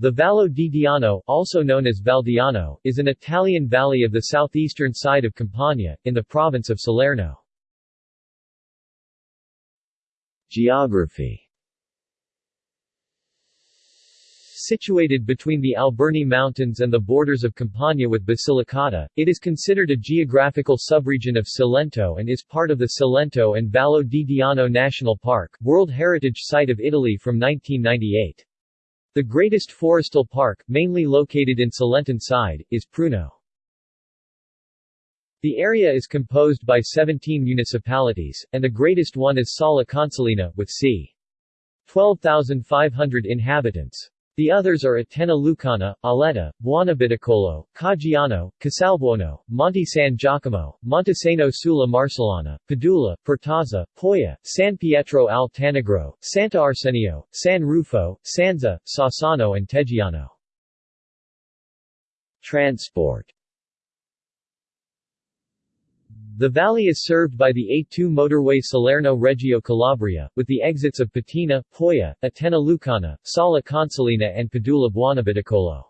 The Vallo di Diano, also known as Valdiano, is an Italian valley of the southeastern side of Campania, in the province of Salerno. Geography Situated between the Alburni Mountains and the borders of Campania with Basilicata, it is considered a geographical subregion of Cilento and is part of the Cilento and Vallo di Diano National Park, World Heritage Site of Italy from 1998. The greatest forestal park, mainly located in Cilentan side, is Pruno. The area is composed by 17 municipalities, and the greatest one is Sala Consilina, with c. 12,500 inhabitants. The others are Atena Lucana, Auletta, Buonabitacolo, Caggiano, Casalbuono, Monte San Giacomo, Montesano sulla Marcellana, Padula, Pertosa, Polla, San Pietro al Tanagro, Santa Arsenio, San Rufo, Sanza, Sassano and Teggiano. Transport the valley is served by the A2 motorway Salerno-Reggio Calabria, with the exits of Petina, Polla, Atena Lucana, Sala Consilina and Padula Buonabitacolo.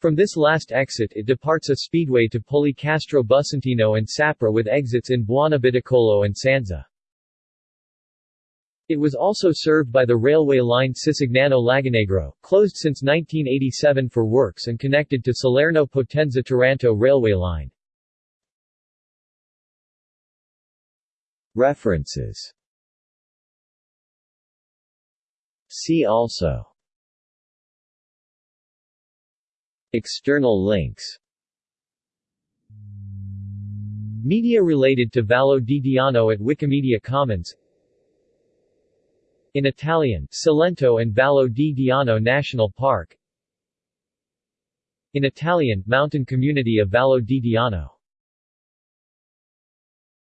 From this last exit it departs a speedway to Policastro Bussentino and Sapri with exits in Buonabitacolo and Sanza. It was also served by the railway line Sicignano-Lagonegro, closed since 1987 for works and connected to Salerno-Potenza-Taranto railway line. References. See also. External links. Media related to Vallo di Diano at Wikimedia Commons. In Italian, Cilento and Vallo di Diano National Park. In Italian, Mountain Community of Vallo di Diano